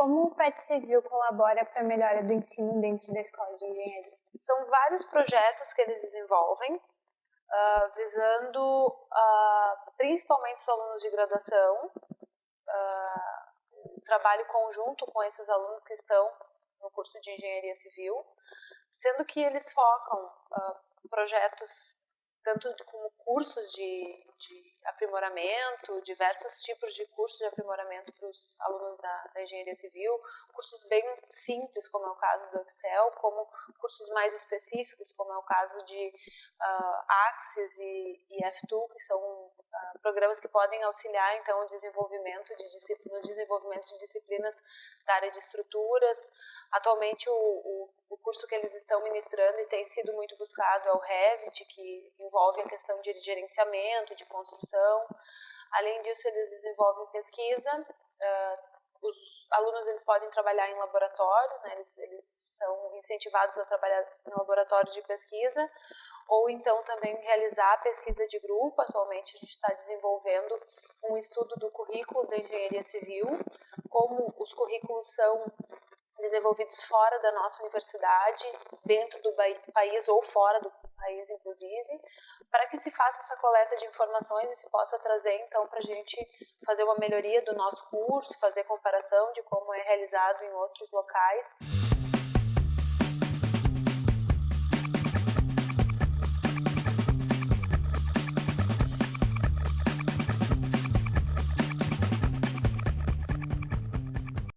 como o PET Civil colabora para a melhora do ensino dentro da escola de engenharia? São vários projetos que eles desenvolvem, uh, visando uh, principalmente os alunos de graduação, uh, trabalho conjunto com esses alunos que estão no curso de engenharia civil, sendo que eles focam projetos tanto como cursos de, de aprimoramento, diversos tipos de cursos de aprimoramento para os alunos da, da, engenharia civil, cursos bem simples, como é o caso do Excel, como cursos mais específicos, como é o caso de uh, Axis e, e F2, que são programas que podem auxiliar então o desenvolvimento de no desenvolvimento de disciplinas da área de estruturas. Atualmente o, o, o curso que eles estão ministrando e tem sido muito buscado é o Revit, que envolve a questão de gerenciamento, de construção. Além disso, eles desenvolvem pesquisa. Uh, os alunos eles podem trabalhar em laboratórios, né? eles, eles são incentivados a trabalhar em laboratórios de pesquisa, ou então também realizar pesquisa de grupo. Atualmente a gente está desenvolvendo um estudo do currículo da engenharia civil, como os currículos são desenvolvidos fora da nossa universidade, dentro do país ou fora do país, inclusive, para que se faça essa coleta de informações e se possa trazer, então, para a gente fazer uma melhoria do nosso curso, fazer comparação de como é realizado em outros locais.